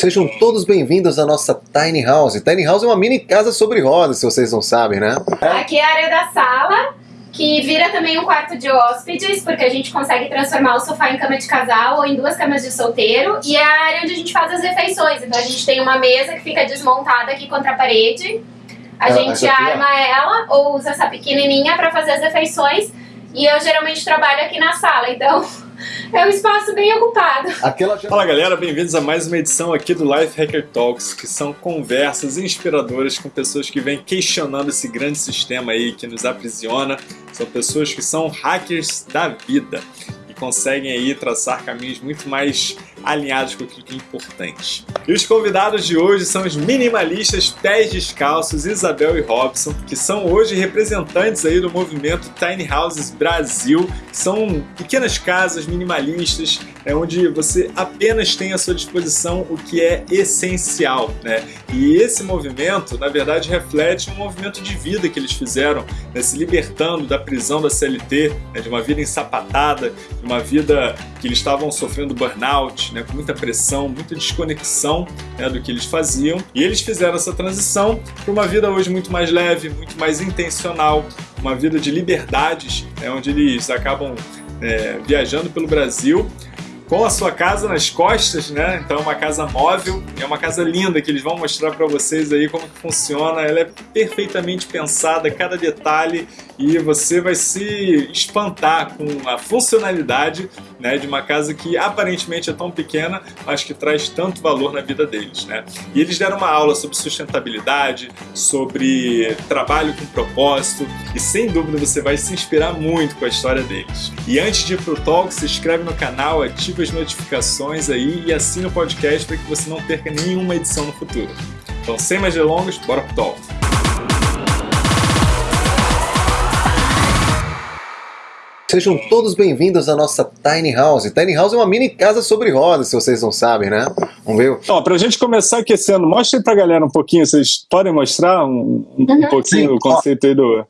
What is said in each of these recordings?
Sejam todos bem-vindos à nossa Tiny House. Tiny House é uma mini casa sobre rodas, se vocês não sabem, né? Aqui é a área da sala, que vira também um quarto de hóspedes, porque a gente consegue transformar o sofá em cama de casal ou em duas camas de solteiro. E é a área onde a gente faz as refeições. Então a gente tem uma mesa que fica desmontada aqui contra a parede. A gente arma ela ou usa essa pequenininha para fazer as refeições. E eu geralmente trabalho aqui na sala, então é um espaço bem ocupado. Aquela. Fala galera, bem-vindos a mais uma edição aqui do Life Hacker Talks, que são conversas inspiradoras com pessoas que vêm questionando esse grande sistema aí que nos aprisiona. São pessoas que são hackers da vida e conseguem aí traçar caminhos muito mais alinhados com aquilo que é importante. E os convidados de hoje são os minimalistas pés descalços Isabel e Robson, que são hoje representantes aí do movimento Tiny Houses Brasil, que são pequenas casas minimalistas, é onde você apenas tem à sua disposição o que é essencial, né? E esse movimento, na verdade, reflete um movimento de vida que eles fizeram, né? se libertando da prisão da CLT, né? de uma vida ensapatada, de uma vida que eles estavam sofrendo burnout, né? com muita pressão, muita desconexão né? do que eles faziam. E eles fizeram essa transição para uma vida hoje muito mais leve, muito mais intencional, uma vida de liberdades, né? onde eles acabam é, viajando pelo Brasil com a sua casa nas costas, né? Então é uma casa móvel, é uma casa linda que eles vão mostrar para vocês aí como que funciona. Ela é perfeitamente pensada, cada detalhe, e você vai se espantar com a funcionalidade, né, de uma casa que aparentemente é tão pequena, mas que traz tanto valor na vida deles, né? E eles deram uma aula sobre sustentabilidade, sobre trabalho com propósito, e sem dúvida você vai se inspirar muito com a história deles. E antes de ir pro talk, se inscreve no canal, ativa as notificações aí e assina o podcast para que você não perca nenhuma edição no futuro. Então, sem mais delongas, bora pro talk. Sejam todos bem-vindos à nossa Tiny House. Tiny House é uma mini casa sobre rodas, se vocês não sabem, né? Vamos ver? Ó, pra gente começar aquecendo, mostra aí pra galera um pouquinho, vocês podem mostrar um, um Uhum. pouquinho Sim. o conceito aí do...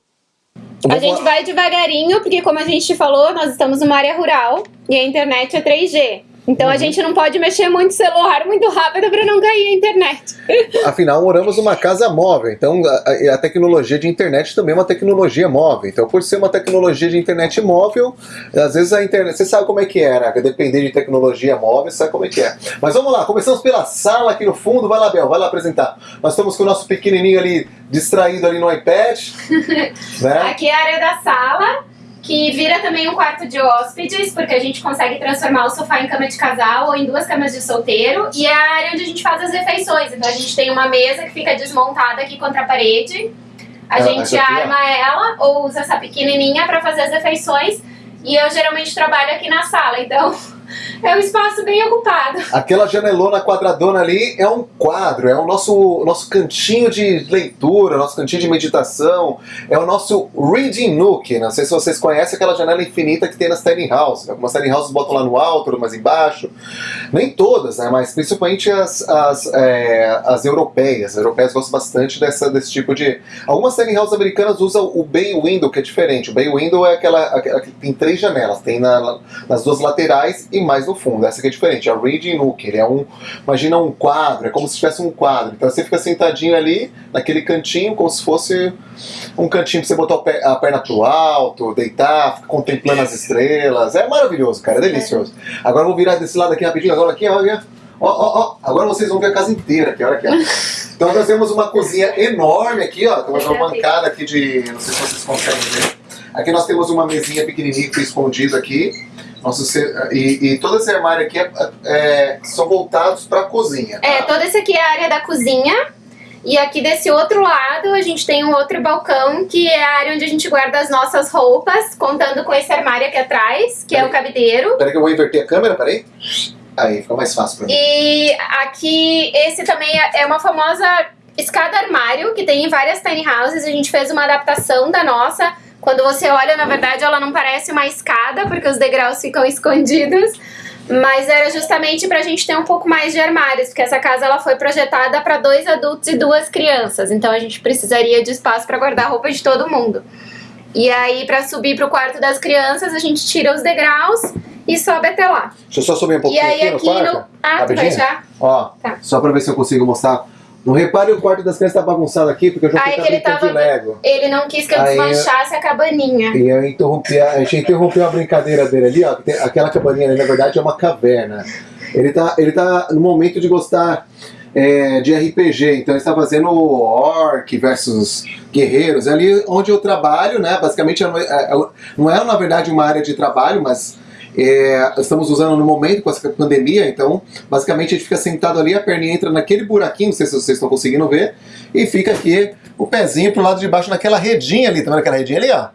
A gente vai devagarinho, porque como a gente falou, nós estamos numa área rural e a internet é 3G. Então Uhum. a gente não pode mexer muito celular muito rápido para não cair a internet. Afinal, moramos numa casa móvel, então a, a tecnologia de internet também é uma tecnologia móvel. Então, por ser uma tecnologia de internet móvel, às vezes a internet. Você sabe como é que é, né? Depender de tecnologia móvel, você sabe como é que é. Mas vamos lá, começamos pela sala aqui no fundo. Vai lá, Bel, vai lá apresentar. Nós estamos com o nosso pequenininho ali distraído ali no iPad. né? Aqui é a área da sala, que vira também um quarto de hóspedes, porque a gente consegue transformar o sofá em cama de casal ou em duas camas de solteiro. E é a área onde a gente faz as refeições. Então a gente tem uma mesa que fica desmontada aqui contra a parede. A gente arma ela ou usa essa pequenininha para fazer as refeições. E eu geralmente trabalho aqui na sala, então é um espaço bem ocupado. Aquela janelona quadradona ali é um quadro, é o nosso, nosso cantinho de leitura, nosso cantinho de meditação, é o nosso Reading Nook. Não sei se vocês conhecem aquela janela infinita que tem nas tiny houses. Algumas tiny houses botam lá no alto, outras embaixo. Nem todas, né? Mas principalmente as, as, é, as europeias. As europeias gostam bastante dessa, desse tipo de. Algumas tiny houses americanas usam o Bay Window, que é diferente. O Bay Window é aquela, aquela que tem três janelas, tem na, nas duas laterais e mais no fundo. Essa aqui é diferente. A Reading Nook, ele é um. Imagina um quadro, é como se tivesse um quadro. Então você fica sentadinho ali, naquele cantinho, como se fosse um cantinho pra você botar a perna pro alto, deitar, ficar contemplando as estrelas. É maravilhoso, cara, é delicioso. Agora eu vou virar desse lado aqui rapidinho, agora aqui, olha. Ó, ó, ó, agora vocês vão ver a casa inteira aqui, olha aqui. ó. Então nós temos uma cozinha enorme aqui, ó. Temos uma bancada aqui de. Não sei se vocês conseguem ver. Aqui nós temos uma mesinha pequenininha que foi escondida aqui. Nosso, ce- e, e todo esse armário aqui é- é- são voltados para a cozinha. tá? É, toda essa aqui é a área da cozinha. E aqui desse outro lado a gente tem um outro balcão que é a área onde a gente guarda as nossas roupas, contando com esse armário aqui atrás, que é o cabideiro. Peraí que eu vou inverter a câmera, peraí. Aí, fica mais fácil pra mim. E aqui esse também é é uma famosa escada armário que tem em várias tiny houses. A gente fez uma adaptação da nossa. Quando você olha, na verdade, ela não parece uma escada, porque os degraus ficam escondidos. Mas era justamente pra gente ter um pouco mais de armários, porque essa casa ela foi projetada para dois adultos e duas crianças. Então a gente precisaria de espaço para guardar a roupa de todo mundo. E aí, pra subir pro quarto das crianças, a gente tira os degraus e sobe até lá. Deixa eu só subir um E pouquinho aí aqui, aqui no no. Ah, tu vai já? Ó, Tá. só pra ver se eu consigo mostrar. Não repare o quarto das crianças tá bagunçado aqui, porque eu já Aí que ele tava- de Lego. Ele não quis que eu Aí eu- desmanchasse a cabaninha. E eu interrompi a, a gente interrompeu a brincadeira dele ali, ó. tem- aquela cabaninha ali, na verdade, é uma caverna. Ele tá, ele tá no momento de gostar é, de RPG, então ele está fazendo orc versus guerreiros. É ali onde eu trabalho, né? Basicamente, é- é- não é, na verdade, uma área de trabalho, mas é, estamos usando no momento com essa pandemia, então basicamente a gente fica sentado ali, a perninha entra naquele buraquinho, não sei se vocês estão conseguindo ver, e fica aqui o pezinho pro lado de baixo naquela redinha ali, tá vendo aquela redinha ali, ó?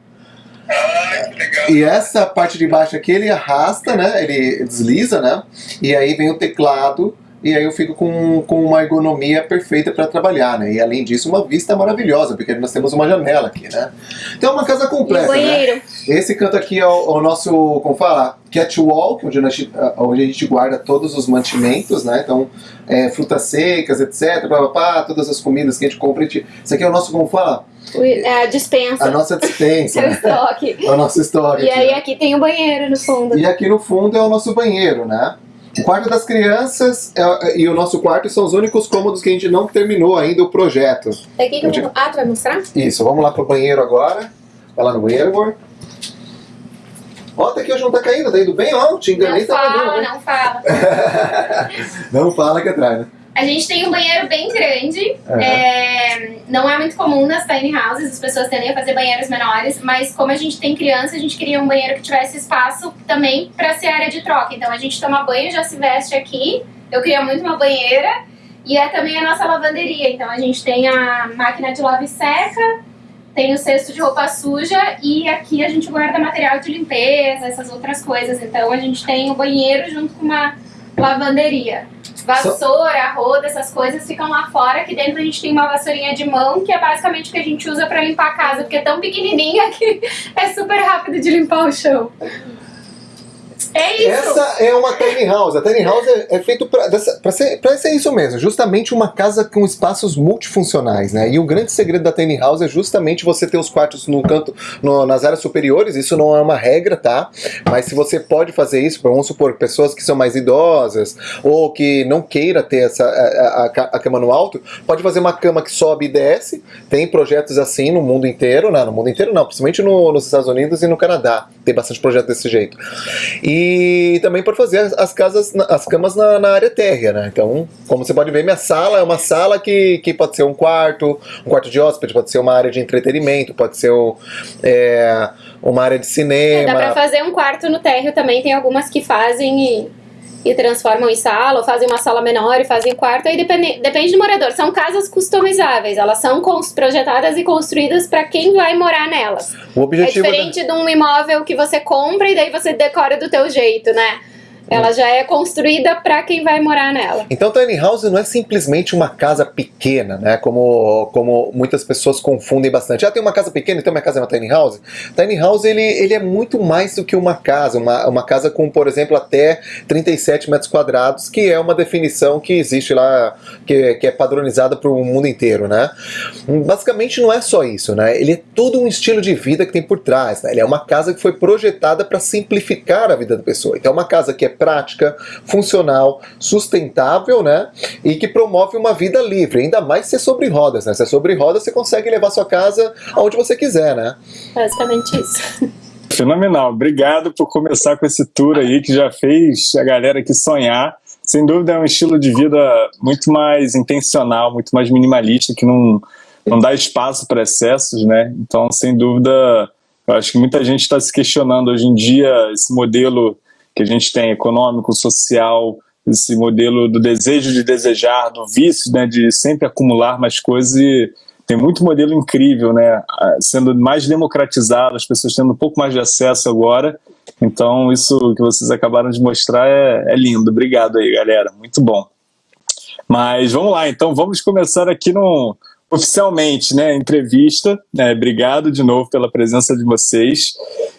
E essa parte de baixo aqui ele arrasta, né? Ele desliza, né? E aí vem o teclado e aí eu fico com, com uma ergonomia perfeita para trabalhar, né? E além disso, uma vista maravilhosa, porque nós temos uma janela aqui, né? Então é uma casa completa, né? Esse canto aqui é o, o nosso, como fala, catwalk, onde, nós- onde a gente guarda todos os mantimentos, né? Então, é, frutas secas, etc, blá, blá, blá, todas as comidas que a gente compra. a gente- Isso aqui é o nosso, como fala, O- é A dispensa. a nossa dispensa, né? estoque. É o nosso história. E aqui, aí né? aqui tem o banheiro no fundo. E aqui no fundo é o nosso banheiro, né? O quarto das crianças é- e o nosso quarto são os únicos cômodos que a gente não terminou ainda o projeto. É aqui que eu... Ah, tu vai mostrar? Isso, vamos lá pro banheiro agora. Vai lá no banheiro, amor. Ó, tá aqui, hoje não tá caindo, tá indo bem, ó. Te enganei, Não tá fala, caindo, né? não fala. Não fala que atrás, né? A gente tem um banheiro bem grande. Aham. é, não é muito comum nas tiny houses, as pessoas tendem a fazer banheiros menores, mas como a gente tem criança, a gente queria um banheiro que tivesse espaço também para ser área de troca. Então a gente toma banho, já se veste aqui. Eu queria muito uma banheira. E é também a nossa lavanderia. Então a gente tem a máquina de lava e seca, tem o cesto de roupa suja e aqui a gente guarda material de limpeza, essas outras coisas. Então a gente tem o banheiro junto com uma lavanderia. Vassoura, roda, essas coisas ficam lá fora. Aqui dentro a gente tem uma vassourinha de mão, que é basicamente o que a gente usa pra limpar a casa, porque é tão pequenininha que é super rápido de limpar o chão. É isso. Essa é uma tiny house. A tiny house é, é feito pra ser, pra ser isso mesmo, justamente uma casa com espaços multifuncionais, né? E o grande segredo da tiny house é justamente você ter os quartos no canto, no- nas áreas superiores. Isso não é uma regra, tá? Mas se você pode fazer isso, vamos supor, pessoas que são mais idosas ou que não queira ter essa a, a- a- a cama no alto, pode fazer uma cama que sobe e desce. Tem projetos assim no mundo inteiro, né? No mundo inteiro não, principalmente no- nos Estados Unidos e no Canadá. Tem bastante projeto desse jeito. E também pode fazer as, as casas, as camas na, na área térrea, né? Então, como você pode ver, minha sala é uma sala que, que pode ser um quarto, um quarto de hóspede, pode ser uma área de entretenimento, pode ser o- é, uma área de É, cinema. dá pra fazer um quarto no térreo também. Tem algumas que fazem e, e transformam em sala, ou fazem uma sala menor e fazem quarto. Aí depende, depende do morador. São casas customizáveis. Elas são projetadas e construídas pra quem vai morar nelas. O É objetivo da- diferente de um imóvel que você compra e daí você decora do teu jeito, né? Ela já é construída pra quem vai morar nela. Então, tiny house não é simplesmente uma casa pequena, né? Como, como muitas pessoas confundem bastante. Ah, tem uma casa pequena, então minha casa é uma tiny house. Tiny house ele, ele é muito mais do que uma casa, uma, uma casa com, por exemplo, até 37 metros quadrados, que é uma definição que existe lá, que, que é padronizada para o mundo inteiro, né? Basicamente não é só isso, né? Ele é todo um estilo de vida que tem por trás. Né? Ele é uma casa que foi projetada para simplificar a vida da pessoa. Então, é uma casa que é prática, funcional, sustentável, né? E que promove uma vida livre, ainda mais se é sobre rodas, né? Se é sobre rodas, você consegue levar sua casa aonde você quiser, né? Basicamente isso. Fenomenal. Obrigado por começar com esse tour aí que já fez a galera aqui sonhar. Sem dúvida é um estilo de vida muito mais intencional, muito mais minimalista, que não, não dá espaço para excessos, né? Então, sem dúvida, eu acho que muita gente está se questionando hoje em dia esse modelo que a gente tem econômico, social, esse modelo do desejo de desejar, do vício, né, de sempre acumular mais coisas e tem muito modelo incrível, né, sendo mais democratizado, as pessoas tendo um pouco mais de acesso agora. Então, isso que vocês acabaram de mostrar é, é lindo. Obrigado aí, galera. Muito bom. Mas vamos lá, então vamos começar aqui no oficialmente, né, entrevista. É, obrigado de novo pela presença de vocês.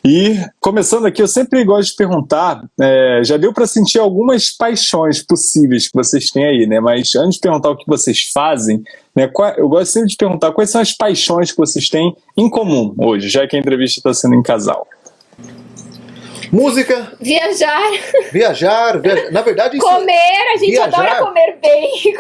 E começando aqui, eu sempre gosto de perguntar, é, já deu para sentir algumas paixões possíveis que vocês têm aí, né? Mas antes de perguntar o que vocês fazem, né, qual, eu gosto sempre de perguntar quais são as paixões que vocês têm em comum hoje, já que a entrevista está sendo em casal. Música, Viajar, viajar, viajar. Na verdade, isso, comer, a gente viajar- adora comer.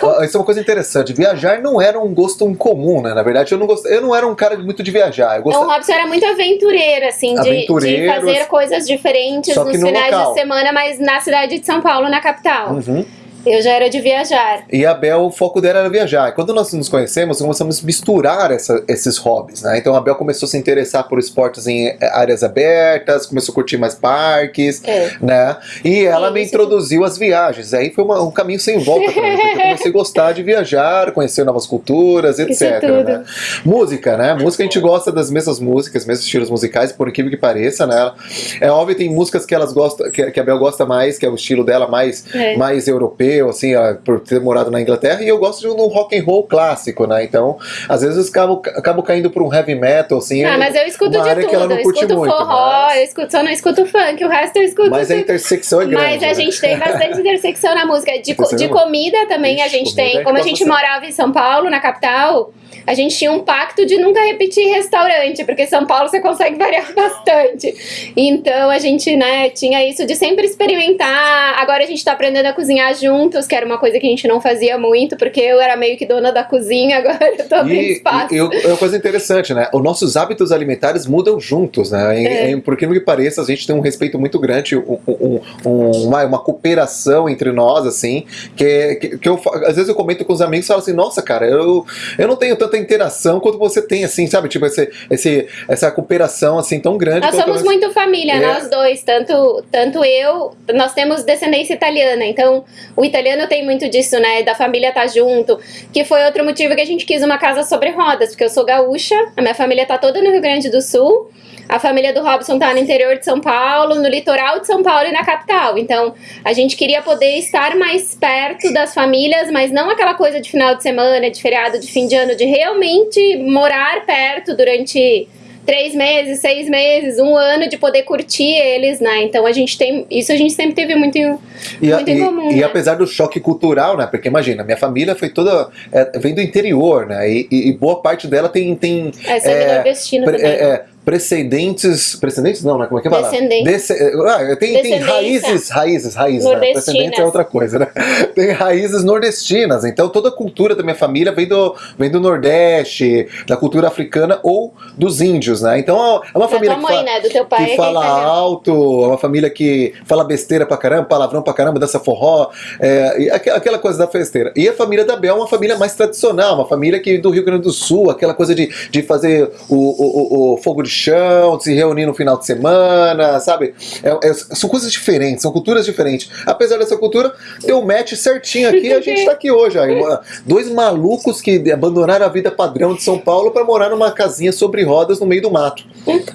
Ah, Isso é uma coisa interessante. Viajar não era um gosto incomum, né? Na verdade, eu não, gost... eu não era um cara muito de viajar. Eu Então, o gostava... Robson era muito aventureiro, assim, de, de fazer coisas diferentes nos no finais local. de semana, mas na cidade de São Paulo, na capital. Uhum. Eu já era de viajar. E a Bel, o foco dela era viajar. Quando nós nos conhecemos, começamos a misturar essa- esses hobbies, né? Então a Bel começou a se interessar por esportes em eh, áreas abertas, começou a curtir mais parques, É. né? E ela me Isso. introduziu às viagens. Aí foi uma- um caminho sem volta pra mim, porque eu comecei a gostar de viajar, conhecer novas culturas, etc. É tudo. né? Música, né? Música a gente gosta das mesmas músicas, mesmos estilos musicais, por incrível que pareça, né? É óbvio, tem músicas que elas gostam, que, que a Bel gosta mais, que é o estilo dela mais É. mais europeu, assim, por ter morado na Inglaterra, e eu gosto de um rock and roll clássico, né? Então, às vezes acabo, acabo caindo por um heavy metal, assim. Ah, mas eu escuto de tudo. eu escuto muito, forró, mas- eu escuto, só não escuto funk, o resto eu escuto Mas a tudo. intersecção é grande. Mas a né? gente tem bastante intersecção na música. De, co- de é comida também a Ixi, gente comida tem. é Como a gente morava em São Paulo, na capital, a gente tinha um pacto de nunca repetir restaurante, porque São Paulo você consegue variar bastante. Então a gente, né, tinha isso de sempre experimentar. Agora a gente tá aprendendo a cozinhar juntos, que era uma coisa que a gente não fazia muito, porque eu era meio que dona da cozinha, agora eu tô abrindo espaço. e, e é uma coisa interessante, né? Os nossos hábitos alimentares mudam juntos, né? E, É. e, por que que pareça, a gente tem um respeito muito grande, um- um- um- uma, uma cooperação entre nós, assim, que, que, que eu, às vezes eu comento com os amigos e falo assim, nossa, cara, eu, eu não tenho tanta interação quanto você tem, assim, sabe? Tipo, esse, esse, essa cooperação, assim, tão grande. Nós somos nós- muito família, É. nós dois, tanto, tanto eu, nós temos descendência italiana, então o italiano tem muito disso, né, da família tá junto, que foi outro motivo que a gente quis uma casa sobre rodas, porque eu sou gaúcha, a minha família tá toda no Rio Grande do Sul, a família do Robson tá no interior de São Paulo, no litoral de São Paulo e na capital, então a gente queria poder estar mais perto das famílias, mas não aquela coisa de final de semana, de feriado, de fim de ano, de realmente morar perto durante três meses, seis meses, um ano de poder curtir eles, né? Então a gente tem. Isso a gente sempre teve muito. em- E, muito em e- comum, e né? apesar do choque cultural, né? Porque imagina, minha família foi toda. é, vem do interior, né? E, e- e boa parte dela tem. tem Essa é, É, pre- também. é, é, precedentes. Precedentes não, né? Como é que fala? Descendentes. Desse- ah, tem, tem raízes, raízes, raízes. Né? Precedentes é outra coisa, né? Tem raízes nordestinas. Então toda a cultura da minha família vem do, vem do Nordeste, da cultura africana ou dos índios, né? Então é uma da família tua que mãe, fala- né? Do teu pai. que é fala italiano. alto, é uma família que fala besteira pra caramba, palavrão pra caramba, dança forró, é, aqu- aquela coisa da festeira. E a família da Bel é uma família mais tradicional, uma família que do Rio Grande do Sul, aquela coisa de, de fazer o, o, o- o fogo de chão, de se reunir no final de semana, sabe? É- é- são coisas diferentes, são culturas diferentes. Apesar dessa cultura, deu um match certinho aqui e a gente tá aqui hoje. Aí, uma- dois malucos que abandonaram a vida padrão de São Paulo pra morar numa casinha sobre rodas no meio do mato.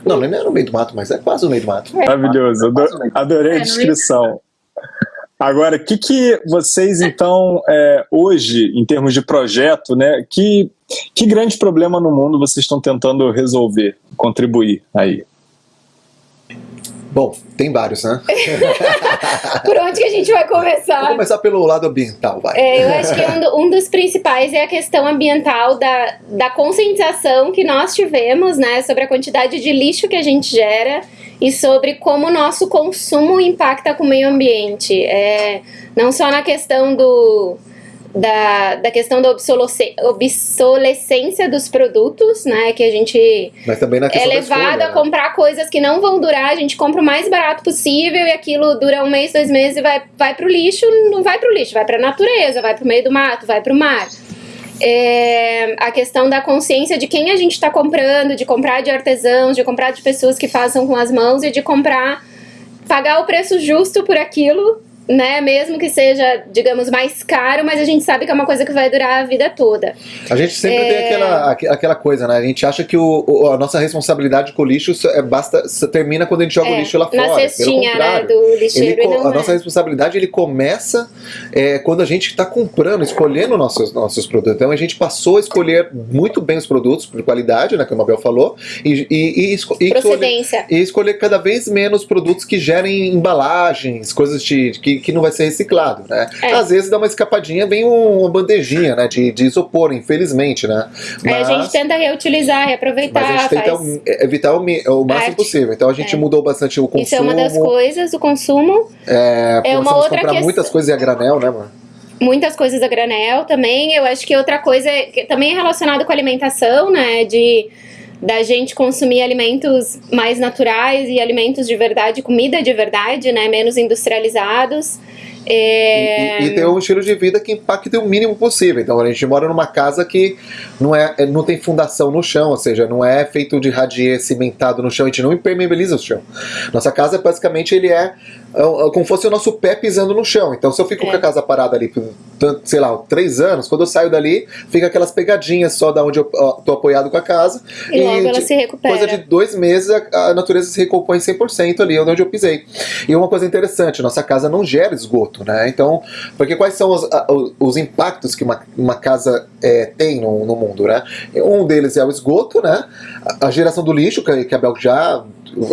Não, não é no meio do mato, mas é quase no meio do mato. Maravilhoso, ado- adorei É, a descrição. Agora, o que, que vocês, então, é, hoje, em termos de projeto, né, que, que grande problema no mundo vocês estão tentando resolver, contribuir aí? Bom, tem vários, né? Por onde que a gente vai começar? Vamos começar pelo lado ambiental, vai. É, eu acho que um, do- um dos principais é a questão ambiental da, da conscientização que nós tivemos, né, sobre a quantidade de lixo que a gente gera e sobre como o nosso consumo impacta com o meio ambiente. É, não só na questão do da, da questão da obsolescência, dos produtos, né, que a gente Mas também na é levado a né? comprar coisas que não vão durar, a gente compra o mais barato possível e aquilo dura um mês, dois meses e vai, vai pro lixo, não vai pro lixo, vai pra natureza, vai pro meio do mato, vai pro mar. É, a questão da consciência de quem a gente está comprando, de comprar de artesãos, de comprar de pessoas que façam com as mãos e de comprar, pagar o preço justo por aquilo, né? Mesmo que seja, digamos, mais caro, mas a gente sabe que é uma coisa que vai durar a vida toda. A gente sempre É. tem aquela, aqu- aquela coisa, né? A gente acha que o, o- a nossa responsabilidade com o lixo é, basta, termina quando a gente joga o É, lixo lá fora. na cestinha, Pelo né, do Ele lixeiro e não a é. nossa responsabilidade ele começa é, quando a gente está comprando, escolhendo nossos, nossos produtos. Então a gente passou a escolher muito bem os produtos por qualidade, né, como a Mabel falou, e, e, e, e escolher, e escolher cada vez menos produtos que gerem embalagens, coisas de, que que, que não vai ser reciclado, né? É. Às vezes dá uma escapadinha, vem um- uma bandejinha, né, de, de isopor, infelizmente, né? Aí a gente tenta reutilizar, reaproveitar, mas a gente tenta faz... evitar o, o máximo Arte. possível. Então a gente É. mudou bastante o consumo. Isso é uma das coisas, o consumo. É, É uma outra comprar questão. muitas coisas a granel, né, mano? muitas coisas a granel também. Eu acho que outra coisa é- que também é relacionado com a alimentação, né? De da gente consumir alimentos mais naturais e alimentos de verdade, comida de verdade, né? Menos industrializados. É, E, e ter um estilo de vida que impacte o mínimo possível. Então a gente mora numa casa que não, é, é- não tem fundação no chão, ou seja, não é feito de radier cimentado no chão, a gente não impermeabiliza o chão. Nossa casa, basicamente, ele é, é, é como fosse o nosso pé pisando no chão. Então se eu fico É. com a casa parada ali sei lá, três anos, quando eu saio dali, fica aquelas pegadinhas só da onde eu ó, tô apoiado com a casa. e logo ela de- se recupera. Coisa de dois meses a, a natureza se recompõe 100% ali onde eu pisei. E uma coisa interessante, nossa casa não gera esgoto, né? Então, porque quais são os- os impactos que uma, uma casa é, tem no, no mundo, né? Um deles é o esgoto, né? A, a geração do lixo, que, que a Bel já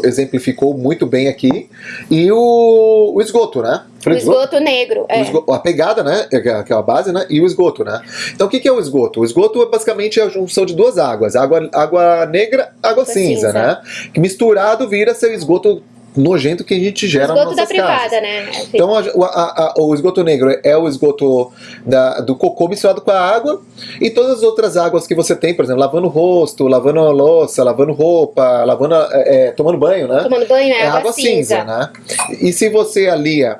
exemplificou muito bem aqui, e o, o esgoto, né? O esgoto negro. É. esgo- a pegada, né? Que é que é a base, né? E o esgoto, né? Então o que, que é o esgoto? O esgoto é basicamente a junção de duas águas: água, água negra, água cinza, cinza. né? Que misturado vira esse esgoto nojento que a gente gera nas esgoto da nossas casas. privada, né? Assim, Então a- o, a- a- o esgoto negro é o esgoto da- do cocô misturado com a água e todas as outras águas que você tem, por exemplo, lavando o rosto, lavando a louça, lavando roupa, lavando, a- é, tomando banho, né? tomando banho é, é água cinza, né? E se você alia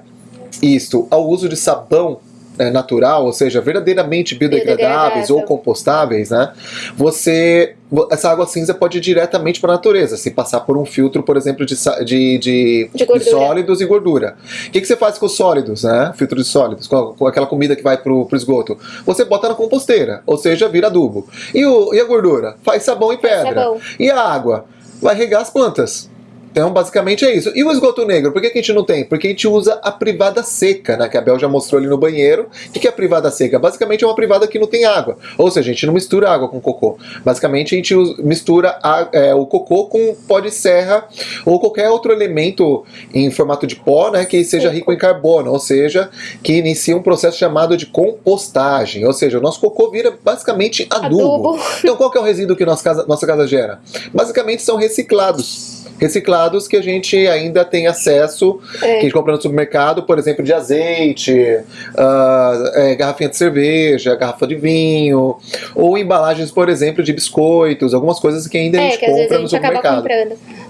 isto ao uso de sabão é, natural, ou seja, verdadeiramente biodegradáveis ou compostáveis, né? Você essa água cinza pode ir diretamente para a natureza, se passar por um filtro, por exemplo, de, de, de, De sólidos e gordura. O que, que você faz com os sólidos, né? Filtro de sólidos, com, com aquela comida que vai pro, pro esgoto? Você bota na composteira, ou seja, vira adubo. E, o, e a gordura? Faz sabão e pedra. sabão. E a água? Vai regar as plantas. Então, basicamente é isso. E o esgoto negro? Por que, que a gente não tem? Porque a gente usa a privada seca, né? Que a Bel já mostrou ali no banheiro. O que, que é a privada seca? Basicamente é uma privada que não tem água. Ou seja, a gente não mistura água com cocô. Basicamente a gente mistura a- é, o cocô com pó de serra ou qualquer outro elemento em formato de pó, né? Que seja rico em carbono. Ou seja, que inicia um processo chamado de compostagem. Ou seja, o nosso cocô vira basicamente adubo. Adubo. Então qual que é o resíduo que nossa casa, nossa casa gera? Basicamente são reciclados. Reciclados que a gente ainda tem acesso, É. que a gente compra no supermercado, por exemplo, de azeite, ah, é, garrafinha de cerveja, garrafa de vinho, ou embalagens, por exemplo, de biscoitos, algumas coisas que ainda a É, gente que às vezes compra a no supermercado.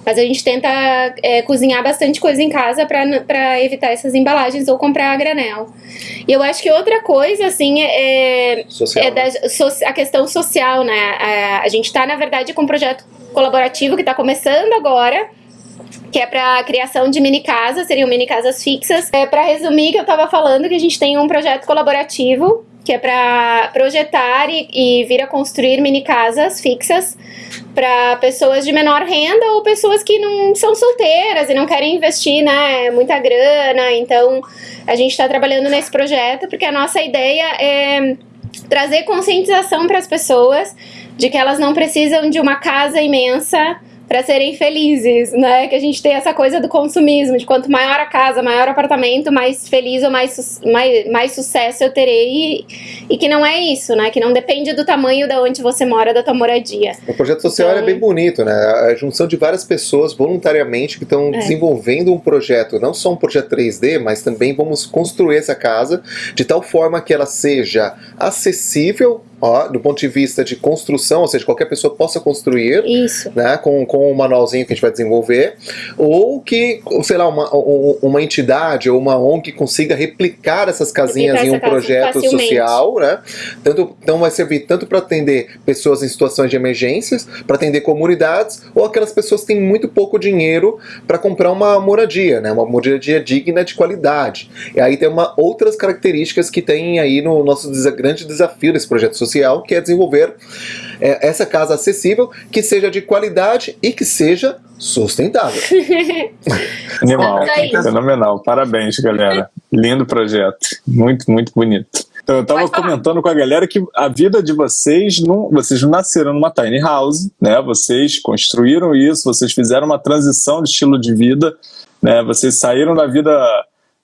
Mas a gente tenta é, cozinhar bastante coisa em casa pra evitar essas embalagens ou comprar a granel. E eu acho que outra coisa, assim, é, Social, é né? da, so- a questão social, né? A, a gente tá, na verdade, com um projeto colaborativo que tá começando agora. Que é para criação de mini casas, seriam mini casas fixas. É para resumir, que eu tava falando que a gente tem um projeto colaborativo que é para projetar e, e vir a construir mini casas fixas para pessoas de menor renda ou pessoas que não são solteiras e não querem investir, né, muita grana. Então, a gente está trabalhando nesse projeto porque a nossa ideia é trazer conscientização para as pessoas de que elas não precisam de uma casa imensa para serem felizes, né? Que a gente tem essa coisa do consumismo, de quanto maior a casa, maior o apartamento, mais feliz ou mais, mais, mais sucesso eu terei. E, e que não é isso, né? Que não depende do tamanho da onde você mora, da tua moradia. O projeto social Então- é bem bonito, né? A junção de várias pessoas voluntariamente que estão É. desenvolvendo um projeto, não só um projeto 3D, mas também vamos construir essa casa de tal forma que ela seja acessível, ó, do ponto de vista de construção, ou seja, qualquer pessoa possa construir. Isso. Né, com, com o manualzinho que a gente vai desenvolver, ou que, sei lá, uma, um- uma entidade ou uma ONG que consiga replicar essas casinhas Replicar em um projeto facilmente. social, né? Tanto, então vai servir tanto para atender pessoas em situações de emergências, para atender comunidades, ou aquelas pessoas que têm muito pouco dinheiro para comprar uma moradia, né? Uma moradia digna de qualidade. E aí tem uma, outras características que tem aí no nosso desa- grande desafio desse projeto social, que é desenvolver é, essa casa acessível, que seja de qualidade e que seja sustentável. Animal, fenomenal. Parabéns, galera. Lindo projeto. Muito, muito bonito. Então, eu tava Pode falar. comentando com a galera que a vida de vocês, não, vocês não nasceram numa tiny house, né? Vocês construíram isso, vocês fizeram uma transição de estilo de vida, né? Vocês saíram da vida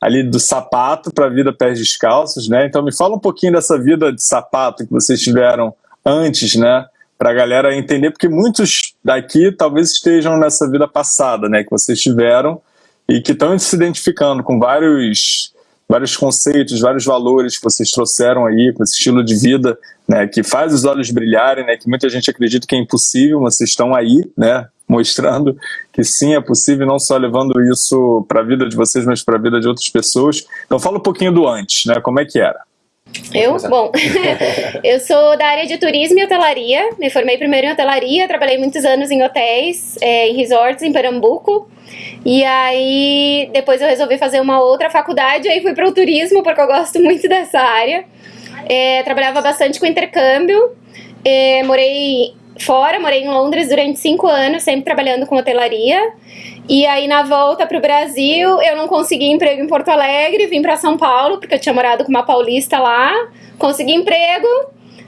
ali do sapato para a vida pés descalços, né? Então me fala um pouquinho dessa vida de sapato que vocês tiveram antes, né? Para a galera entender, porque muitos daqui talvez estejam nessa vida passada, né? Que vocês tiveram e que estão se identificando com vários vários conceitos, vários valores que vocês trouxeram aí com esse estilo de vida, né, que faz os olhos brilharem, né, que muita gente acredita que é impossível, vocês estão aí, né, mostrando que sim é possível, não só levando isso para a vida de vocês, mas para a vida de outras pessoas. Então fala um pouquinho do antes, né, como é que era? Eu? Bom, eu sou da área de turismo e hotelaria. Me formei primeiro em hotelaria, trabalhei muitos anos em hotéis, é, em resorts em Pernambuco. E aí, depois eu resolvi fazer uma outra faculdade, aí fui para o turismo, porque eu gosto muito dessa área. É, trabalhava bastante com intercâmbio, é, morei fora, morei em Londres durante cinco anos, sempre trabalhando com hotelaria. E aí, na volta para o Brasil, eu não consegui emprego em Porto Alegre, vim para São Paulo, porque eu tinha morado com uma paulista lá, consegui emprego,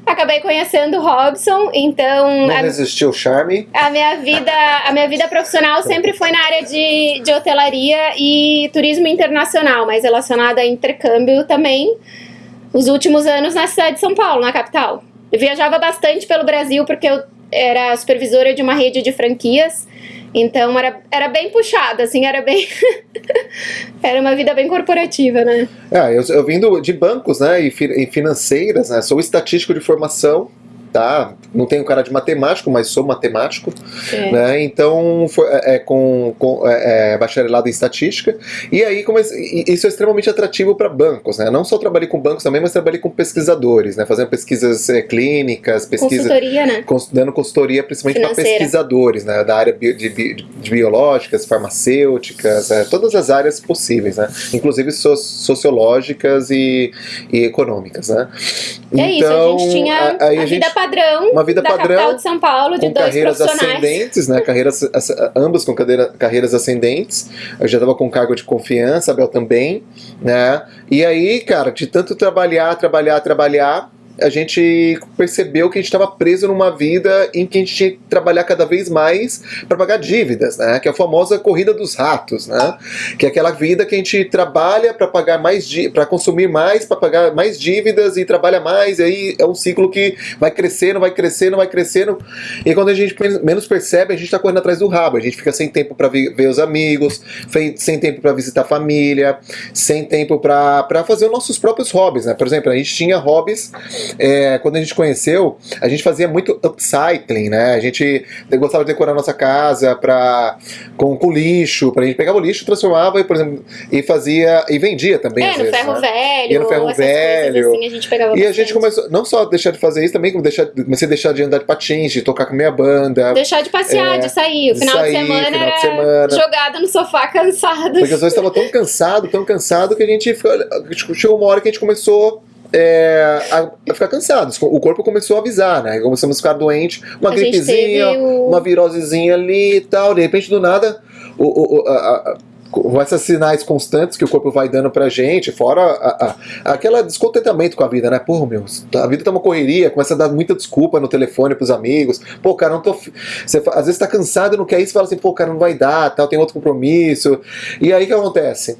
acabei conhecendo o Robson, então... Não a, resistiu o charme. A minha vida, a minha vida profissional sempre foi na área de, de hotelaria e turismo internacional, mas relacionada a intercâmbio também, os últimos anos na cidade de São Paulo, na capital. Eu viajava bastante pelo Brasil porque eu era supervisora de uma rede de franquias, então era, era bem puxada, assim, era bem. era uma vida bem corporativa, né? É, eu, eu vim do, de bancos, né, e, fi, financeiras, né, sou estatístico de formação, tá? Não tenho cara de matemático, mas sou matemático, é. né? Então, foi, é, é, com, com é, é, bacharelado em estatística. E aí, comecei, isso é extremamente atrativo para bancos, né? Não só trabalhei com bancos também, mas trabalhei com pesquisadores, né? Fazendo pesquisas é, clínicas, pesquisas... Consultoria, né? Dando consultoria, principalmente para pesquisadores, né? Da área de, de, de biológicas, farmacêuticas, todas as áreas possíveis, né? Inclusive so, sociológicas e, e econômicas, né? É então, isso, a gente tinha a, a, a vida gente, padrão uma vida da padrão, capital de São Paulo, de com dois carreiras ascendentes, né? Carreiras, ambas com cadeira, carreiras ascendentes. Eu já estava com cargo de confiança, a Bel também, né? E aí, cara, de tanto trabalhar, trabalhar, trabalhar, a gente percebeu que a gente estava preso numa vida em que a gente tinha que trabalhar cada vez mais para pagar dívidas, né? Que é a famosa corrida dos ratos, né? Que é aquela vida que a gente trabalha para pagar mais para consumir mais, para pagar mais dívidas e trabalha mais, e aí é um ciclo que vai crescendo, vai crescendo, vai crescendo. E quando a gente menos percebe, a gente está correndo atrás do rabo. A gente fica sem tempo para ver, os amigos, sem tempo para visitar a família, sem tempo para fazer os nossos próprios hobbies, né? Por exemplo, a gente tinha hobbies é, quando a gente conheceu, a gente fazia muito upcycling, né? A gente gostava de decorar a nossa casa pra, com, com lixo, pra gente pegava o lixo, transformava e, por exemplo, e fazia e vendia também. É, no vezes, ferro né? velho. Ia no ferro velho. Assim, a gente pegava e bastante. a gente começou, não só deixar de fazer isso, também deixar, comecei a deixar de andar de patins, de tocar com minha banda. Deixar de passear, é, de sair. O final de, sair, de semana final era de semana. jogado no sofá cansado. Porque às vezes estava tão cansado, tão cansado que a gente chegou uma hora que a gente começou é, a, ficar cansados. O corpo começou a avisar, né? Começamos a ficar doente, uma a gripezinha, o... uma virosezinha ali e tal. De repente, do nada, o, o, a, a, com esses sinais constantes que o corpo vai dando pra gente, fora a, a, aquele descontentamento com a vida, né? Pô, meu, a vida tá uma correria, começa a dar muita desculpa no telefone pros amigos. Pô, cara, não tô. Você, às vezes tá cansado e não quer isso, fala assim, pô, cara, não vai dar, tal, tem outro compromisso. E aí o que acontece?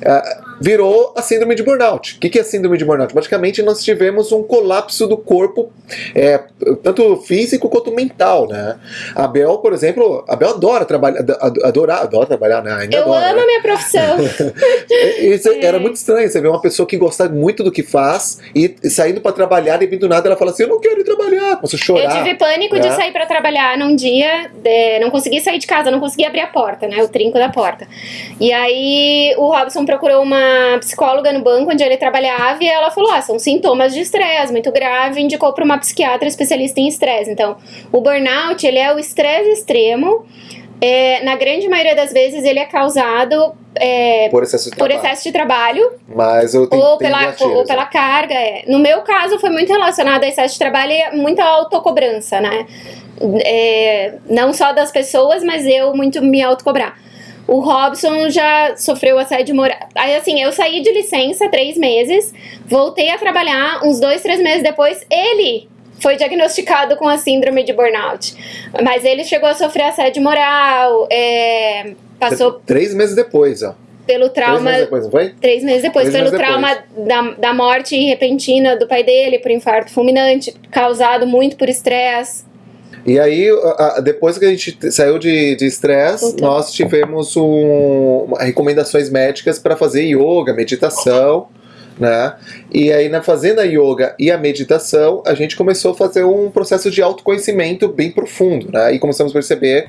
É, virou a síndrome de burnout. O que é a síndrome de burnout? Basicamente, nós tivemos um colapso do corpo, é, tanto físico quanto mental, né? A Bel, por exemplo, a Bel adora trabalhar, adora, adora trabalhar, né? Ainda Eu adora, amo né? a minha profissão. Isso é. Era muito estranho, você vê uma pessoa que gosta muito do que faz e saindo para trabalhar e vindo do nada ela fala assim, eu não quero ir trabalhar, começa a chorar. Eu tive pânico né? de sair para trabalhar num dia, de, não consegui sair de casa, não consegui abrir a porta, né? O trinco da porta. E aí o Robson procurou uma psicóloga no banco onde ele trabalhava e ela falou: ah, são sintomas de estresse muito grave, indicou para uma psiquiatra especialista em estresse. Então, o burnout ele é o estresse extremo. É, na grande maioria das vezes ele é causado é, por, excesso de, por trabalho. excesso de trabalho Mas eu tenho, ou pela, gatilhos, ou pela né? carga. É. No meu caso, foi muito relacionado a excesso de trabalho e muita autocobrança, né? É, não só das pessoas, mas eu muito me autocobrar. O Robson já sofreu assédio moral. Aí, assim, eu saí de licença três meses, voltei a trabalhar uns dois, três meses depois. Ele foi diagnosticado com a síndrome de burnout. Mas ele chegou a sofrer assédio moral, é, passou. Três meses depois, ó. pelo Três trauma. meses depois, não foi? Três meses depois, Três pelo meses trauma da, da morte repentina do pai dele por infarto fulminante, causado muito por estresse. E aí, depois que a gente saiu de estresse, nós tivemos um, recomendações médicas para fazer yoga, meditação, né? E aí, na fazendo a yoga e a meditação, a gente começou a fazer um processo de autoconhecimento bem profundo, né? E começamos a perceber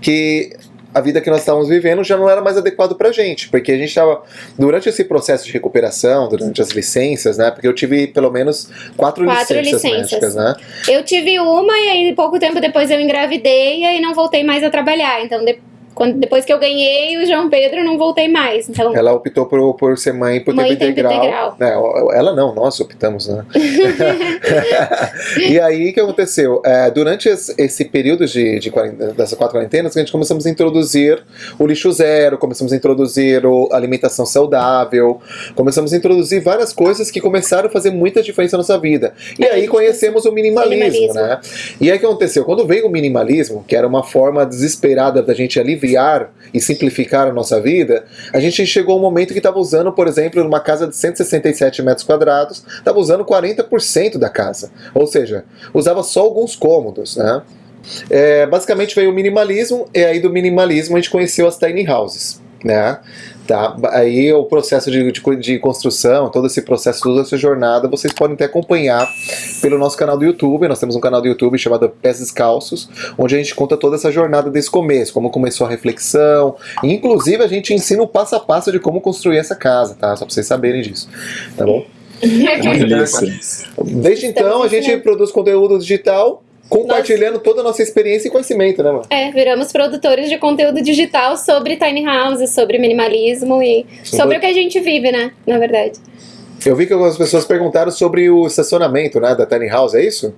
que a vida que nós estávamos vivendo já não era mais adequado pra gente, porque a gente estava durante esse processo de recuperação, durante as licenças, né? Porque eu tive pelo menos quatro, Quatro licenças, licenças. médicas, né? Eu tive uma e aí pouco tempo depois eu engravidei e aí não voltei mais a trabalhar. Então, de- quando- depois que eu ganhei o João Pedro, não voltei mais. Então, Ela optou por, por ser mãe por Mãe tempo integral. integral. É, ela não, nós optamos, né? e aí o que aconteceu? É, durante esse, período de, de dessas quatro quarentenas, a gente começamos a introduzir o lixo zero, começamos a introduzir a alimentação saudável, começamos a introduzir várias coisas que começaram a fazer muita diferença na nossa vida. E É, aí conhecemos o minimalismo, Minimalismo. né? E aí o que aconteceu? Quando veio o minimalismo, que era uma forma desesperada da gente aliviar e simplificar a nossa vida, a gente chegou a um momento que estava usando, por exemplo, numa casa de 167 metros quadrados, estava usando 40% da casa. Ou seja, usava só alguns cômodos, né? É, basicamente veio o minimalismo, e aí do minimalismo a gente conheceu as tiny houses, né? Tá, aí o processo de, de, de construção, todo esse processo, toda essa jornada, vocês podem até acompanhar pelo nosso canal do YouTube. Nós temos um canal do YouTube chamado Pés Descalços, onde a gente conta toda essa jornada desse começo, como começou a reflexão. E, inclusive, a gente ensina o passo a passo de como construir essa casa, tá? Só pra vocês saberem disso, tá bom? Desde então, a gente produz conteúdo digital, compartilhando toda a nossa experiência e conhecimento, né, mano? é, viramos produtores de conteúdo digital sobre tiny houses, sobre minimalismo e sobre o que a gente vive, né? Na verdade. Eu vi que algumas pessoas perguntaram sobre o estacionamento, né, da Tiny House, é isso?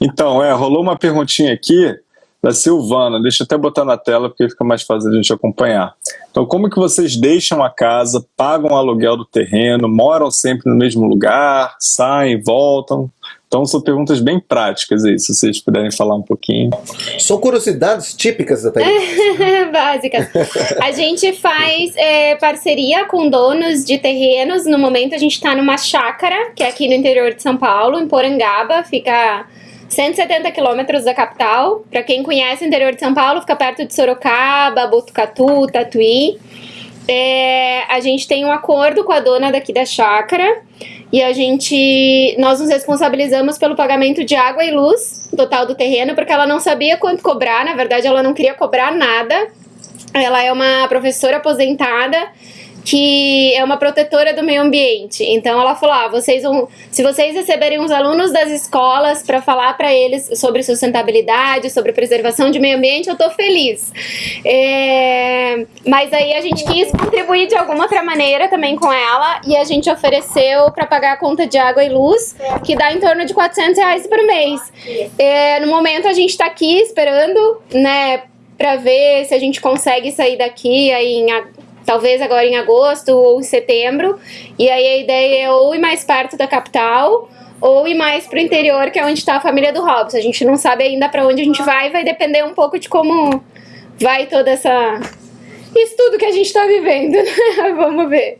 Então, é, rolou uma perguntinha aqui da Silvana, deixa eu até botar na tela porque fica mais fácil a gente acompanhar. Então, como que vocês deixam a casa, pagam o aluguel do terreno, moram sempre no mesmo lugar, saem, voltam? Então, são perguntas bem práticas aí, se vocês puderem falar um pouquinho. São curiosidades típicas da. Básicas. A gente faz é, parceria com donos de terrenos. No momento a gente está numa chácara, que é aqui no interior de São Paulo, em Porangaba, fica 170 quilômetros da capital. Para quem conhece o interior de São Paulo, fica perto de Sorocaba, Botucatu, Tatuí. É, a gente tem um acordo com a dona daqui da chácara e a gente nós nos responsabilizamos pelo pagamento de água e luz total do terreno porque ela não sabia quanto cobrar, na verdade ela não queria cobrar nada. Ela é uma professora aposentada que é uma protetora do meio ambiente. Então ela falou: ah, vocês vão, se vocês receberem os alunos das escolas para falar para eles sobre sustentabilidade, sobre preservação de meio ambiente, eu tô feliz. É, mas aí a gente quis contribuir de alguma outra maneira também com ela e a gente ofereceu para pagar a conta de água e luz, que dá em torno de 400 reais por mês. É, no momento a gente tá aqui esperando, né, para ver se a gente consegue sair daqui aí em talvez agora em agosto ou em setembro. E aí a ideia é ou ir mais perto da capital ou ir mais pro interior, que é onde está a família do Robson. A gente não sabe ainda para onde a gente vai, vai depender um pouco de como vai toda essa isso tudo que a gente tá vivendo, né? Vamos ver.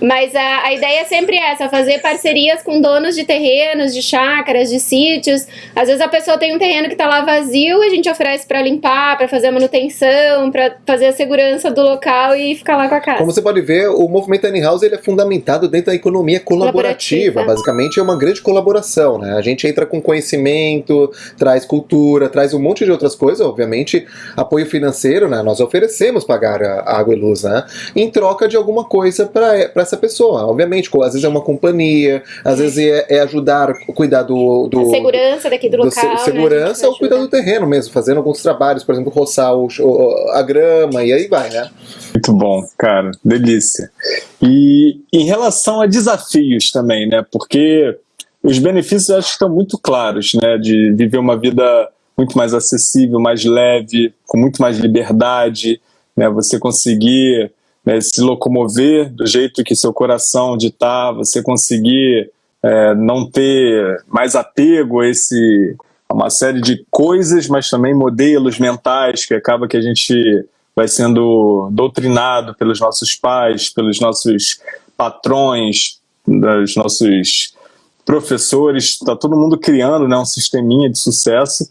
Mas a, a ideia é sempre essa, fazer parcerias com donos de terrenos, de chácaras, de sítios. Às vezes a pessoa tem um terreno que tá lá vazio, a gente oferece para limpar, para fazer a manutenção, para fazer a segurança do local e ficar lá com a casa. Como você pode ver, o movimento Tiny House ele é fundamentado dentro da economia colaborativa. Colaborativa. Basicamente é uma grande colaboração, né? A gente entra com conhecimento, traz cultura, traz um monte de outras coisas, obviamente, apoio financeiro, né? Nós oferecemos pagar a água e luz, né? Em troca de alguma coisa para essa pessoa. Obviamente, às vezes é uma companhia, às vezes é, é ajudar, cuidar do, do a segurança daqui do do local. se- né? A segurança gente ou cuidar do terreno mesmo, fazendo alguns trabalhos, por exemplo, roçar o- o- a grama e aí vai, né? Muito bom, cara, delícia. E em relação a desafios também, né? Porque os benefícios eu acho que estão muito claros, né? De viver uma vida muito mais acessível, mais leve, com muito mais liberdade, né? Você conseguir né, se locomover do jeito que seu coração ditar, você conseguir é, não ter mais apego a esse a uma série de coisas, mas também modelos mentais que acaba que a gente vai sendo doutrinado pelos nossos pais, pelos nossos patrões, dos nossos professores, está todo mundo criando né, um sisteminha de sucesso.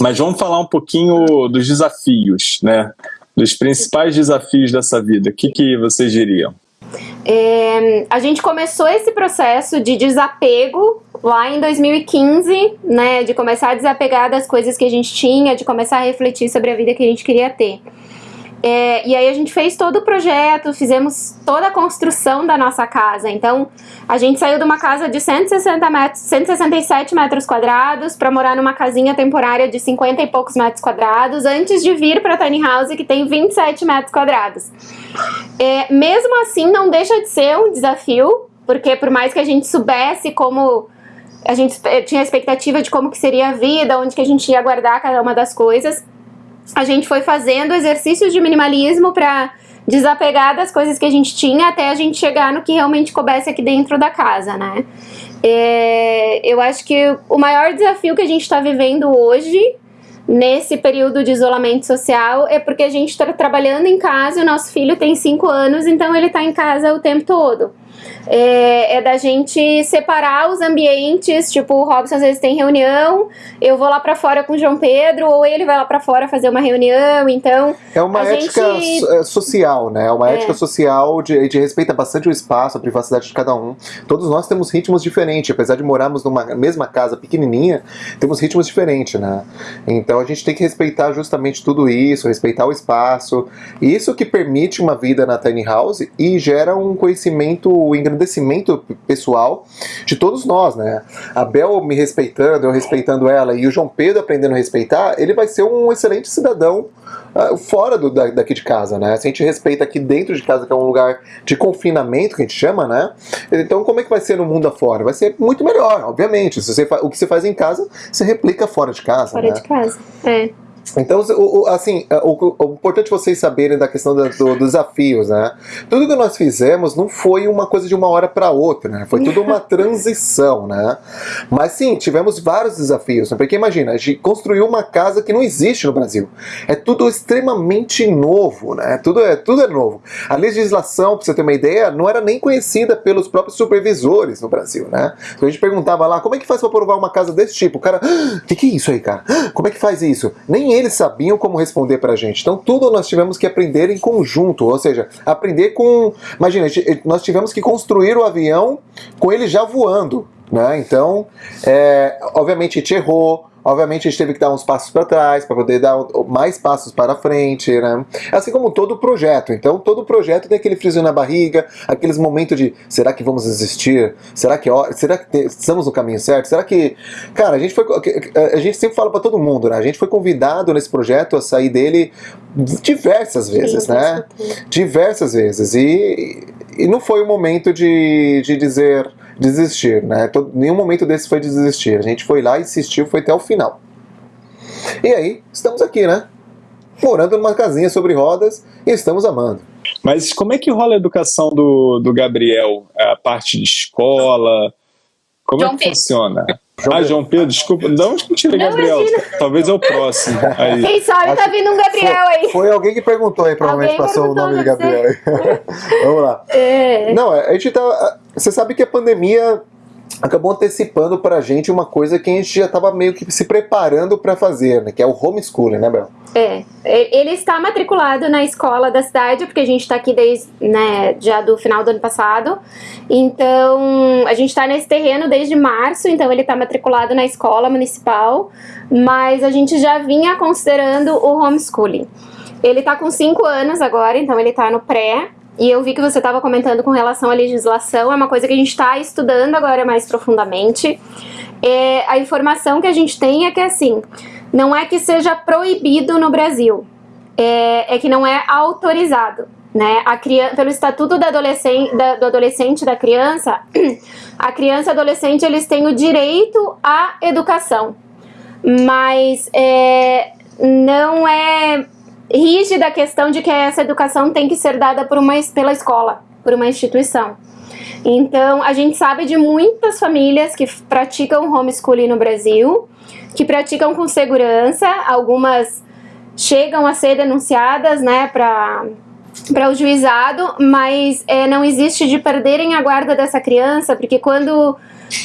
Mas vamos falar um pouquinho dos desafios, né? Dos principais desafios dessa vida. O que, que vocês diriam? É, a gente começou esse processo de desapego lá em 2015, né? De começar a desapegar das coisas que a gente tinha, de começar a refletir sobre a vida que a gente queria ter. É, e aí a gente fez todo o projeto, fizemos toda a construção da nossa casa. Então, a gente saiu de uma casa de 160 metros, 167 metros quadrados para morar numa casinha temporária de 50 e poucos metros quadrados, antes de vir para Tiny House, que tem 27 metros quadrados. É, mesmo assim, não deixa de ser um desafio, porque por mais que a gente soubesse como a gente tinha a expectativa de como que seria a vida, onde que a gente ia guardar cada uma das coisas, a gente foi fazendo exercícios de minimalismo para desapegar das coisas que a gente tinha até a gente chegar no que realmente coubesse aqui dentro da casa, né? É, eu acho que o maior desafio que a gente está vivendo hoje, nesse período de isolamento social, é porque a gente está trabalhando em casa e o nosso filho tem 5 anos, então ele está em casa o tempo todo é, é, da gente separar os ambientes, tipo, o Robson às vezes tem reunião, eu vou lá para fora com o João Pedro, ou ele vai lá para fora fazer uma reunião, então... É uma ética gente... É, social, né? É uma é. ética social de, de respeita bastante o espaço, a privacidade de cada um. Todos nós temos ritmos diferentes, apesar de morarmos numa mesma casa pequenininha, temos ritmos diferentes, né? Então a gente tem que respeitar justamente tudo isso, respeitar o espaço, isso que permite uma vida na tiny house e gera um conhecimento engrandecimento pessoal de todos nós, né? A Bel me respeitando, eu respeitando ela, e o João Pedro aprendendo a respeitar, ele vai ser um excelente cidadão uh, fora do, da, daqui de casa, né? Se a gente respeita aqui dentro de casa, que é um lugar de confinamento, que a gente chama, né? Então como é que vai ser no mundo afora? Vai ser muito melhor, obviamente. Se você o que você faz em casa, você replica fora de casa, Fora né? de casa, é. Então, o, assim, é, o, o, importante vocês saberem da questão do, dos desafios, né? Tudo que nós fizemos não foi uma coisa de uma hora para outra, né? Foi tudo uma transição, né? Mas sim, tivemos vários desafios, né? porque imagina, a gente construiu uma casa que não existe no Brasil. É tudo extremamente novo, né? Tudo é, tudo é novo. A legislação, para você ter uma ideia, não era nem conhecida pelos próprios supervisores no Brasil, né? Então a gente perguntava lá, como é que faz para aprovar uma casa desse tipo? O cara, o ah, que, que é isso aí, cara? Como é que faz isso? Nem eles sabiam como responder para a gente. Então tudo nós tivemos que aprender em conjunto, ou seja, aprender com... Imagina, nós tivemos que construir o avião com ele já voando. Né? Então, é, obviamente a gente errou, Obviamente a gente teve que dar uns passos para trás para poder dar mais passos para frente, né? Assim como todo projeto. Então todo projeto tem aquele friso na barriga, aqueles momentos de será que vamos existir? Será que será que estamos no caminho certo? Será que cara a gente foi a gente sempre fala para todo mundo, né? A gente foi convidado nesse projeto a sair dele diversas vezes, Sim, né? Diversas vezes e, e não foi o momento de, de dizer desistir, né? Todo, nenhum momento desse foi desistir. A gente foi lá, insistiu, foi até o final. E aí, estamos aqui, né? Morando numa casinha sobre rodas e estamos amando. Mas como é que rola a educação do, do Gabriel? A parte de escola? Como João é que Pedro. funciona? João ah, João Pedro, desculpa. Que tira Gabriel? Imagina. Talvez é o próximo. Aí. Quem sabe tá vindo um Gabriel foi, aí. Foi alguém que perguntou aí, provavelmente alguém passou o nome de Gabriel aí. Vamos lá. É. Não, a gente tá. Você sabe que a pandemia acabou antecipando pra gente uma coisa que a gente já estava meio que se preparando para fazer, né? Que é o homeschooling, né, Bel? É, ele está matriculado na escola da cidade, porque a gente está aqui desde, né, já do final do ano passado. Então, a gente está nesse terreno desde março, então ele está matriculado na escola municipal, mas a gente já vinha considerando o homeschooling. Ele está com 5 anos agora, então ele está no pré, e eu vi que você estava comentando com relação à legislação, é uma coisa que a gente está estudando agora mais profundamente. É, a informação que a gente tem é que, assim, não é que seja proibido no Brasil, é, é que não é autorizado. Né? A criança, pelo Estatuto da adolescente, da, do Adolescente da Criança, a criança e adolescente eles têm o direito à educação, mas é, não é rígida a questão de que essa educação tem que ser dada por uma, pela escola, por uma instituição. Então, a gente sabe de muitas famílias que praticam homeschooling no Brasil, que praticam com segurança, algumas chegam a ser denunciadas, né, para o juizado, mas é, não existe de perderem a guarda dessa criança, porque quando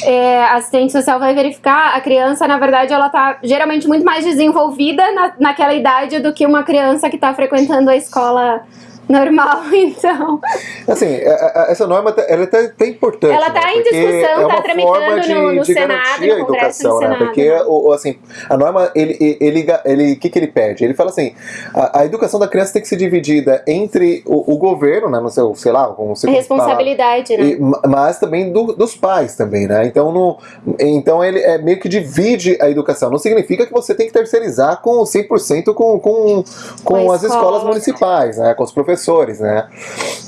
é, assistente social vai verificar, a criança, na verdade, ela tá geralmente muito mais desenvolvida na, naquela idade do que uma criança que está frequentando a escola normal, então. Assim, é, é, essa norma tá, ela é até, até importante. Ela está né? em Porque discussão, é está uma tramitando forma de, no, no de Senado, no Congresso educação, né? Senado. Porque né? o, o, assim, a norma, ele, ele, ele, o que, que ele pede? Ele fala assim, a, a educação da criança tem que ser dividida entre o, o governo, né, no seu, sei lá, como você Responsabilidade, né? e, ma- mas também do- dos pais também, né? Então, no, então ele é meio que divide a educação. Não significa que você tem que terceirizar com 100% com, com, com Com as escola. escolas municipais, né? Com os professores, né?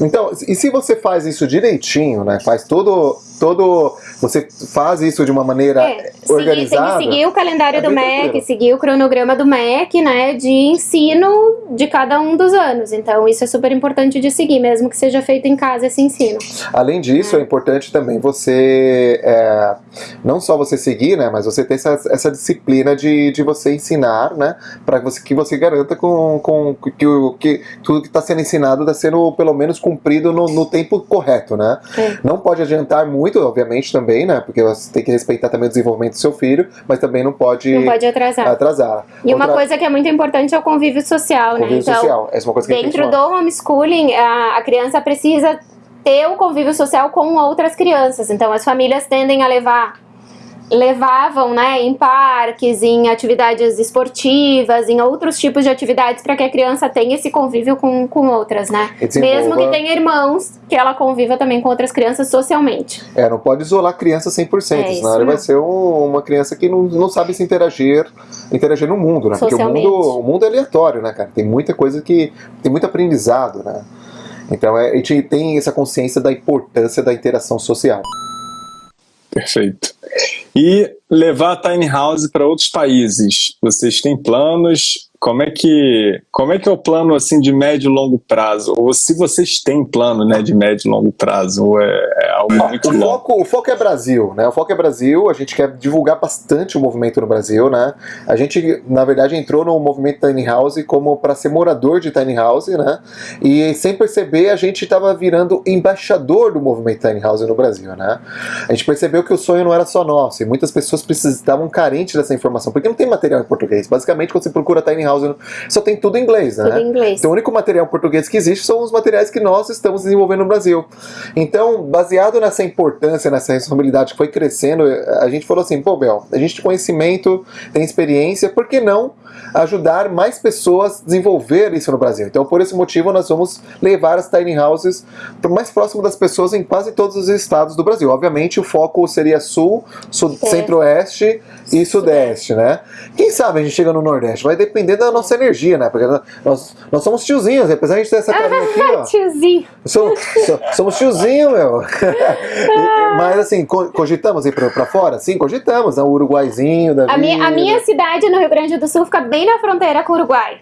Então, e se você faz isso direitinho, né? Faz todo, todo, você faz isso de uma maneira É, seguir, tem organizada. que seguir o calendário é do MEC, seguir o cronograma do MEC, né, de ensino de cada um dos anos. Então, isso é super importante de seguir, mesmo que seja feito em casa esse ensino. Além disso, é importante também você é, não só você seguir, né, mas você ter essa, essa disciplina de, de você ensinar, né, para você, que você garanta com, com que, o, que tudo que está sendo ensinado está sendo pelo menos cumprido no, no tempo correto, né? É. Não pode adiantar muito, obviamente, também, né, porque você tem que respeitar também o desenvolvimento do seu filho, mas também não pode, Não pode atrasar. atrasar. E uma Outra- coisa que é muito importante é o convívio social, né? convívio Então, social, essa é uma coisa que dentro do homeschooling, a, a criança precisa ter o convívio social com outras crianças. Então, as famílias tendem a levar levavam, né, em parques, em atividades esportivas, em outros tipos de atividades para que a criança tenha esse convívio com, com outras, né? Mesmo que tenha irmãos, que ela conviva também com outras crianças socialmente. É, não pode isolar a criança 100%, É, senão ela vai ser um- uma criança que não, não sabe se interagir, interagir no mundo, né? Porque o mundo, o mundo é aleatório, né, cara? Tem muita coisa que. tem muito aprendizado, né? Então é, a gente tem essa consciência da importância da interação social. Perfeito. E levar a Tiny House para outros países. Vocês têm planos? Como é que como é que é o plano assim de médio e longo prazo? Ou se vocês têm plano, né, de médio e longo prazo, ou é, muito O longo? foco, o foco é Brasil, né? O foco é Brasil, a gente quer divulgar bastante o movimento no Brasil, né? A gente, na verdade, entrou no movimento Tiny House como para ser morador de Tiny House, né? E sem perceber, a gente estava virando embaixador do movimento Tiny House no Brasil, né? A gente percebeu que o sonho não era só nosso, e muitas pessoas precisavam carentes dessa informação, porque não tem material em português. Basicamente, quando você procura Tiny House, só tem tudo em inglês, né? Tudo em inglês. Então, o único material em português que existe são os materiais que nós estamos desenvolvendo no Brasil. Então, baseado nessa importância, nessa responsabilidade que foi crescendo, a gente falou assim: pô, Bel, a gente tem conhecimento, tem experiência, por que não ajudar mais pessoas a desenvolver isso no Brasil? Então, por esse motivo, nós vamos levar as tiny houses mais próximo das pessoas em quase todos os estados do Brasil. Obviamente, o foco seria sul, sul centro-oeste e sudeste, né? Quem sabe a gente chega no Nordeste? Vai depender da nossa energia, né? Porque nós, nós somos tiozinhos, apesar de a gente ter essa carinha aqui, ó. Tiozinho. Somos, so- somos tiozinho, meu. E- Mas assim, co- cogitamos ir pra, pra fora? Sim, cogitamos, né? O Uruguaizinho da A minha, a vida. minha cidade no Rio Grande do Sul fica bem na fronteira com o Uruguai.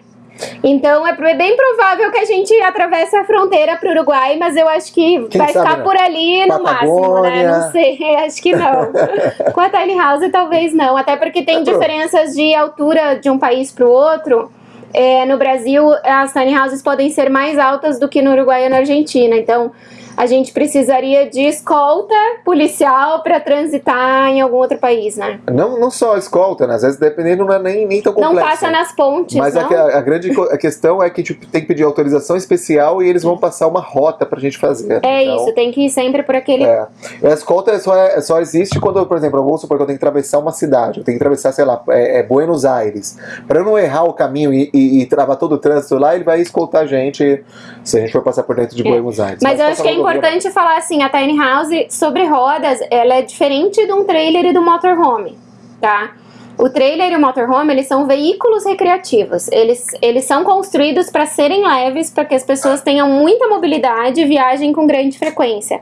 Então é bem provável que a gente atravesse a fronteira pro Uruguai, mas eu acho que Quem vai sabe, ficar né? por ali no máximo, né? Patagônia. Não sei, acho que não. Com a Tiny House talvez não, até porque tem É diferenças de altura de um país pro outro. É, no Brasil, as tiny houses podem ser mais altas do que no Uruguai e na Argentina. Então, a gente precisaria de escolta policial para transitar em algum outro país, né? Não, não só escolta, né? Às vezes, dependendo, não é nem, nem tão complexo. Não passa nas pontes, Mas não? a, a grande a questão é que tipo, tem que pedir autorização especial e eles vão passar uma rota pra gente fazer. É Então, isso, tem que ir sempre por aquele. É. A escolta só, é- só existe quando, por exemplo, vamos supor que eu tenho que atravessar uma cidade, eu tenho que atravessar, sei lá, é, é Buenos Aires. Para eu não errar o caminho e, e- e travar todo o trânsito lá, ele vai escoltar a gente se a gente for passar por dentro de É. Buenos Aires. Mas eu passar acho que é importante falar assim, a tiny house sobre rodas, ela é diferente de um trailer e do motorhome, tá? O trailer e o motorhome, eles são veículos recreativos. Eles, eles são construídos para serem leves, para que as pessoas tenham muita mobilidade e viajem com grande frequência.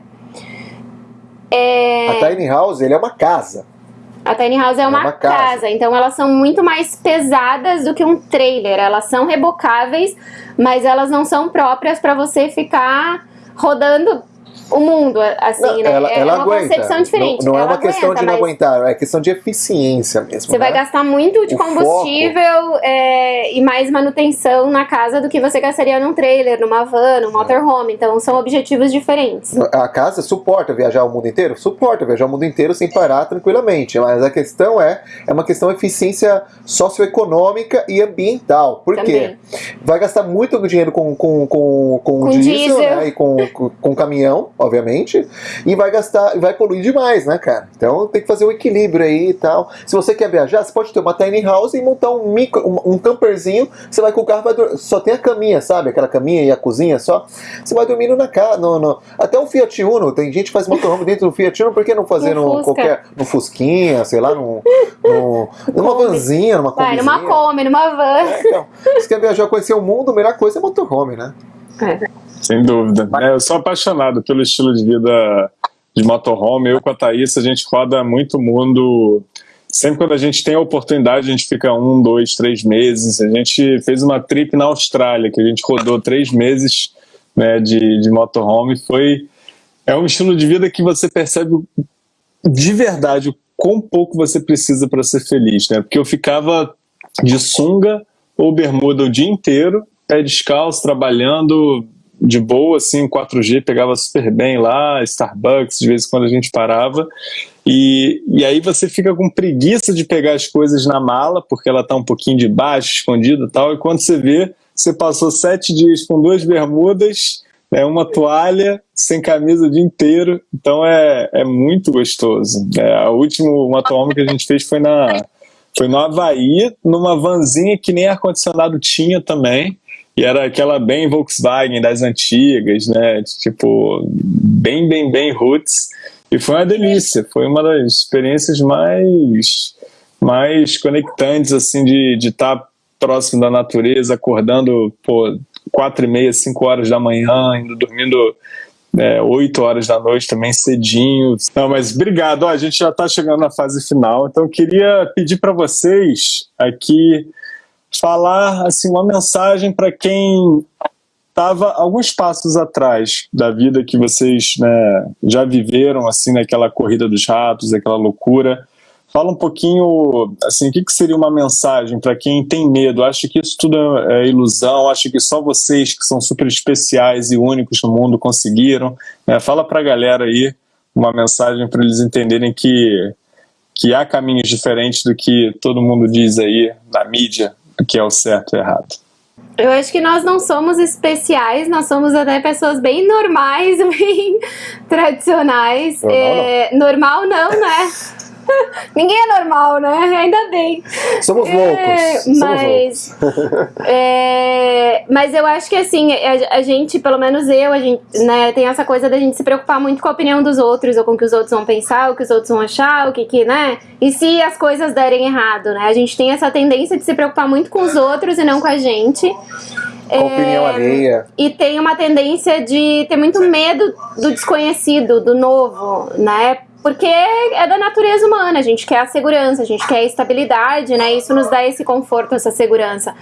É. A Tiny House, ele é uma casa. A tiny house é uma, uma casa. casa. então elas são muito mais pesadas do que um trailer. Elas são rebocáveis, mas elas não são próprias para você ficar rodando o mundo, assim, Não, né? ela, é ela uma aguenta. concepção diferente. Não, não é uma questão aguenta, de não aguentar, é questão de eficiência mesmo. Você né? vai gastar muito de O combustível é, e mais manutenção na casa do que você gastaria num trailer, numa van, num motorhome. Então são objetivos diferentes. A casa suporta viajar o mundo inteiro? Suporta viajar o mundo inteiro sem parar tranquilamente. Mas a questão é, é uma questão de eficiência socioeconômica e ambiental. Por quê? Também. Vai gastar muito dinheiro com, com, com, com, Com diesel, diesel. né? E com, com, com caminhão, obviamente. E vai gastar, vai poluir demais, né, cara? Então tem que fazer um equilíbrio aí e tal. Se você quer viajar, você pode ter uma tiny house e montar um micro, um, um camperzinho. Você vai com o carro, vai dur- só tem a caminha, sabe? Aquela caminha e a cozinha só. Você vai dormindo na casa. No, no- Até um Fiat Uno, tem gente que faz motorhome dentro do Fiat Uno, por que não fazer No no, qualquer. No Fusquinha, sei lá, num, num- numa vanzinha, numa Vai numa Kombi, numa van. É, então, se quer viajar, conhecer o mundo, a melhor coisa é motorhome, né? Sem dúvida. É, eu sou apaixonado pelo estilo de vida de motorhome. Eu com a Thaís, a gente roda muito mundo. Sempre quando a gente tem a oportunidade, a gente fica um, dois, três meses. A gente fez uma trip na Austrália, que a gente rodou três meses né, de, de motorhome. Foi, é um estilo de vida que você percebe de verdade o quão pouco você precisa para ser feliz. Né? Porque eu ficava de sunga ou bermuda o dia inteiro, pé descalço, trabalhando de boa, assim, 4G, pegava super bem lá, Starbucks, de vez em quando a gente parava. E, e aí você fica com preguiça de pegar as coisas na mala, porque ela tá um pouquinho de baixo, escondida e tal, e quando você vê, você passou sete dias com duas bermudas, né, uma toalha, sem camisa o dia inteiro, então é, é muito gostoso. É, a última motorhome que a gente fez foi na foi no Havaí, numa vanzinha que nem ar-condicionado tinha também. E era aquela bem Volkswagen das antigas, né? Tipo, bem, bem, bem roots. E foi uma delícia. Foi uma das experiências mais, mais conectantes, assim, de estar próximo da natureza, acordando, pô, quatro e meia, cinco horas da manhã, indo dormindo é, 8 horas da noite também, cedinho. Não, mas obrigado. Ó, a gente já está chegando na fase final, então queria pedir para vocês aqui falar assim uma mensagem para quem estava alguns passos atrás da vida que vocês né, já viveram assim naquela corrida dos ratos, aquela loucura. Fala um pouquinho, assim, o que, que seria uma mensagem para quem tem medo? Acha que isso tudo é ilusão? Acha que só vocês, que são super especiais e únicos no mundo, conseguiram? né? fala para a galera aí uma mensagem para eles entenderem que, que há caminhos diferentes do que todo mundo diz aí na mídia, o que é o certo e o errado. Eu acho que nós não somos especiais, nós somos até pessoas bem normais, bem tradicionais. Normal É, normal não, né? Ninguém é normal, né? Ainda bem. Somos É, loucos. Somos mas, loucos. é, mas eu acho que assim, a, a gente, pelo menos eu, a gente, né, tem essa coisa da gente se preocupar muito com a opinião dos outros, ou com o que os outros vão pensar, o que os outros vão achar, o que que, né? E se as coisas derem errado, né? A gente tem essa tendência de se preocupar muito com os outros e não com a gente. Com a opinião alheia. E tem uma tendência de ter muito medo do desconhecido, do novo, né? Porque é da natureza humana, a gente quer a segurança, a gente quer a estabilidade, né? Isso nos dá esse conforto, essa segurança.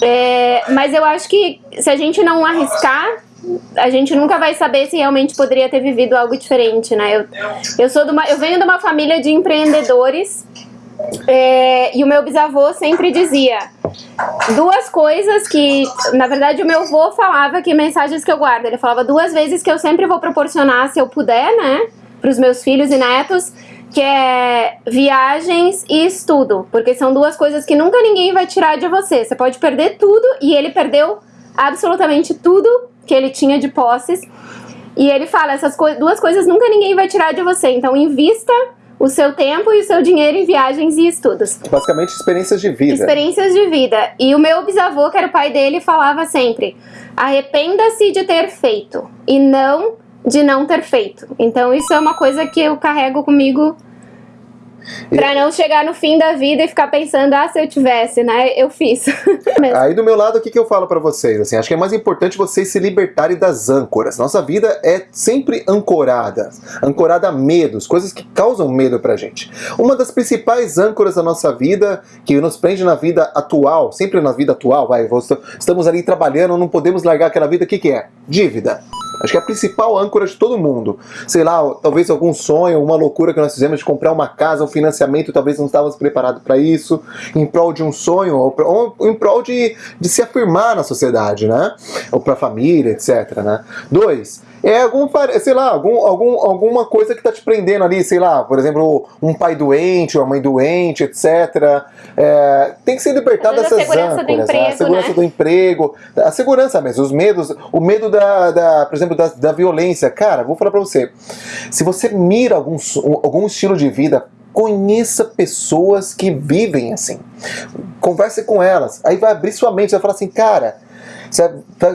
É, mas eu acho que se a gente não arriscar, a gente nunca vai saber se realmente poderia ter vivido algo diferente, né? Eu, eu, sou de uma, eu venho de uma família de empreendedores é, e o meu bisavô sempre dizia duas coisas que, na verdade, o meu avô falava que mensagens que eu guardo. Ele falava duas vezes que eu sempre vou proporcionar, se eu puder, né, para os meus filhos e netos, que é viagens e estudo, porque são duas coisas que nunca ninguém vai tirar de você. Você pode perder tudo e ele perdeu absolutamente tudo que ele tinha de posses. E ele fala, essas co duas coisas nunca ninguém vai tirar de você. Então invista o seu tempo e o seu dinheiro em viagens e estudos. Basicamente, experiências de vida. Experiências de vida. E o meu bisavô, que era o pai dele, falava sempre: arrependa-se de ter feito e não de não ter feito. Então isso é uma coisa que eu carrego comigo Pra não chegar no fim da vida e ficar pensando, ah, se eu tivesse, né? Eu fiz. Aí do meu lado, o que, que eu falo pra vocês? Assim, acho que é mais importante vocês se libertarem das âncoras. Nossa vida é sempre ancorada, ancorada a medos, coisas que causam medo pra gente. Uma das principais âncoras da nossa vida, que nos prende na vida atual, sempre na vida atual, vai, estamos ali trabalhando, não podemos largar aquela vida, o que, que é? Dívida. Acho que é a principal âncora de todo mundo. Sei lá, talvez algum sonho, uma loucura que nós fizemos de comprar uma casa, um financiamento, talvez não estávamos preparados para isso, em prol de um sonho, ou, em prol de, de se afirmar na sociedade, né? Ou para a família, etc. Né? Dois, é algum, sei lá, algum, algum, alguma coisa que está te prendendo ali, sei lá, por exemplo, um pai doente, uma mãe doente, etc. É, tem que ser libertado dessas segurança âncoras, do emprego, né? a segurança né? do emprego, a segurança mesmo, os medos, o medo da, da por exemplo, da, da violência. Cara, vou falar pra você, se você mira algum, algum estilo de vida conheça pessoas que vivem assim. Converse com elas. Aí vai abrir sua mente, vai falar assim, cara, você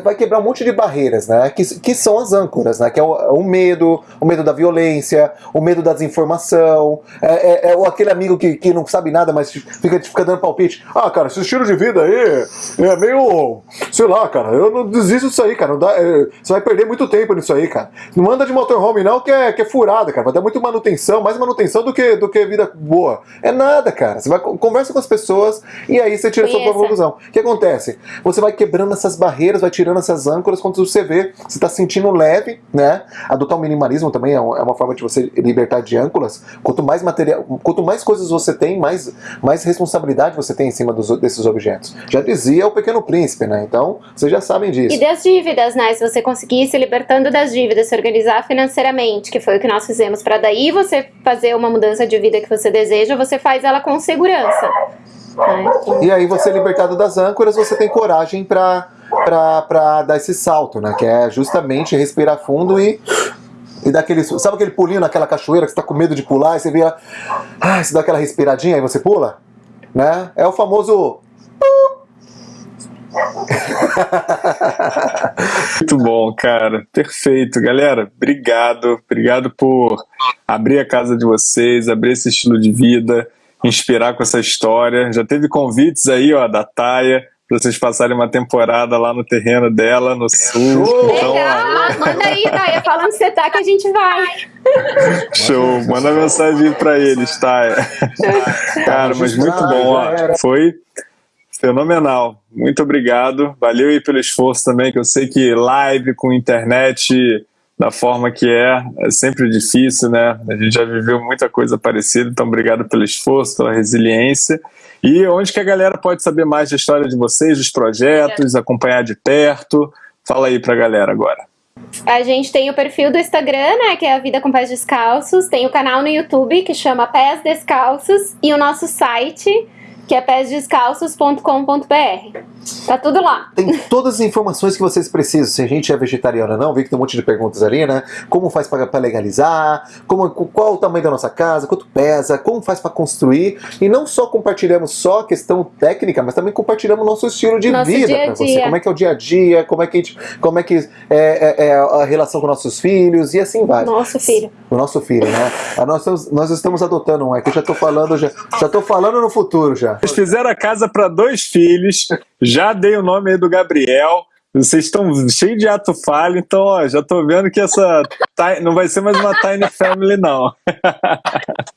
vai quebrar um monte de barreiras, né? Que, que são as âncoras, né? Que é o, o medo, o medo da violência, o medo da desinformação, é, é, é aquele amigo que, que não sabe nada, mas fica, fica dando palpite. Ah, cara, esse estilo de vida aí é meio. Sei lá, cara, eu não desisto disso aí, cara. Não dá, é, você vai perder muito tempo nisso aí, cara. Não anda de motorhome, não, que é, que é furada, cara. Vai dar muito manutenção, mais manutenção do que, do que vida boa. É nada, cara. Você vai conversa com as pessoas e aí você tira a sua conclusão. O que acontece? Você vai quebrando essas barreiras, vai tirando essas âncoras, quando você vê, você está sentindo leve, né? Adotar o minimalismo também é, é uma forma de você libertar de âncoras. Quanto mais material, quanto mais coisas você tem, mais, mais responsabilidade você tem em cima dos, desses objetos. Já dizia o Pequeno Príncipe, né? Então, vocês já sabem disso. E das dívidas, né? Se você conseguir se libertando das dívidas, se organizar financeiramente, que foi o que nós fizemos, para daí você fazer uma mudança de vida que você deseja, você faz ela com segurança. E aí você libertado das âncoras, você tem coragem para para dar esse salto, né? Que é justamente respirar fundo e e dar aquele, sabe aquele pulinho naquela cachoeira que você tá com medo de pular e você vê, ah, você dá aquela respiradinha e você pula, né? É o famoso Muito bom, cara. Perfeito. Galera, obrigado. Obrigado por abrir a casa de vocês, abrir esse estilo de vida, inspirar com essa história. Já teve convites aí, ó, da Taia, pra vocês passarem uma temporada lá no terreno dela, no sul. Show! Então, ó, Legal, manda aí, Taia, fala onde você tá que a gente vai. show. Manda mensagem pra eles, Taia. Cara, mas muito bom, ó. Foi fenomenal. Muito obrigado. Valeu aí pelo esforço também, que eu sei que live com internet da forma que é, é sempre difícil, né? A gente já viveu muita coisa parecida, então obrigado pelo esforço, pela resiliência. E onde que a galera pode saber mais da história de vocês, dos projetos, acompanhar de perto? Fala aí pra galera agora. A gente tem o perfil do Instagram, né, que é a Vida com Pés Descalços, tem o canal no YouTube que chama Pés Descalços e o nosso site que é pésdescalços.com.br. Tá tudo lá. Tem todas as informações que vocês precisam. Se a gente é vegetariano ou não, vi que tem um monte de perguntas ali, né? Como faz para legalizar? Como, qual o tamanho da nossa casa? Quanto pesa? Como faz para construir? E não só compartilhamos só a questão técnica, mas também compartilhamos o nosso estilo de Nosso vida para você. Como é que é o dia a dia? Como é que, gente- como é, que é, é- é a relação com nossos filhos? E assim vai. Nosso filho. O nosso filho, né? Nós estamos, nós estamos adotando um, é que eu já tô falando, já, já tô falando no futuro já. Vocês fizeram a casa para dois filhos, já dei o nome aí do Gabriel. Vocês estão cheios de ato falho, então ó, já tô vendo que essa não vai ser mais uma Tiny Family, não.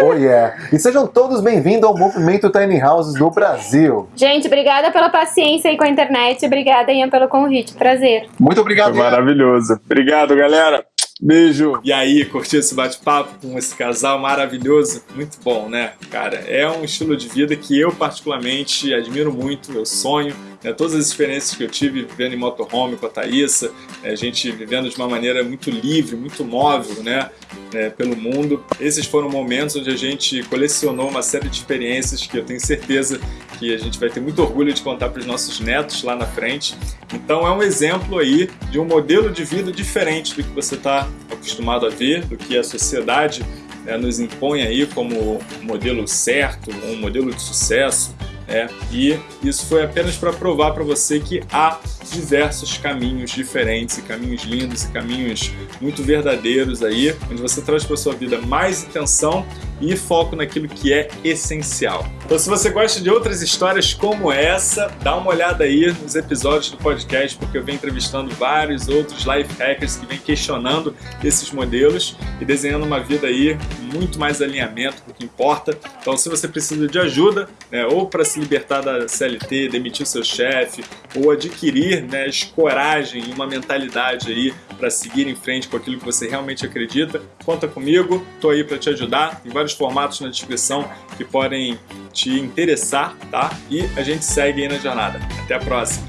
Oh yeah! E sejam todos bem-vindos ao movimento Tiny Houses do Brasil. Gente, obrigada pela paciência aí com a internet. Obrigada, Ian, pelo convite. Prazer. Muito Foi obrigado. Ian. maravilhoso. Obrigado, galera. Beijo. E aí, curtiu esse bate-papo com esse casal maravilhoso? Muito bom, né? Cara, é um estilo de vida que eu particularmente admiro muito, eu sonho. Né? Todas as experiências que eu tive vivendo em motorhome com a Thaísa, né? a gente vivendo de uma maneira muito livre, muito móvel, né? né, pelo mundo. Esses foram momentos onde a gente colecionou uma série de experiências que eu tenho certeza que a gente vai ter muito orgulho de contar para os nossos netos lá na frente. Então é um exemplo aí de um modelo de vida diferente do que você está acostumado a ver, do que a sociedade né, nos impõe aí como modelo certo, um modelo de sucesso. Né? E isso foi apenas para provar para você que há diversos caminhos diferentes, e caminhos lindos e caminhos muito verdadeiros aí, onde você traz para sua vida mais intenção e foco naquilo que é essencial. Então, se você gosta de outras histórias como essa, dá uma olhada aí nos episódios do podcast, porque eu venho entrevistando vários outros life hackers que vêm questionando esses modelos e desenhando uma vida aí muito mais alinhamento com o que importa. Então, se você precisa de ajuda, né, ou para libertar da CLT, demitir seu chefe, ou adquirir né, coragem e uma mentalidade aí para seguir em frente com aquilo que você realmente acredita, conta comigo, estou aí para te ajudar. Tem vários formatos na descrição que podem te interessar, tá? E a gente segue aí na jornada. Até a próxima!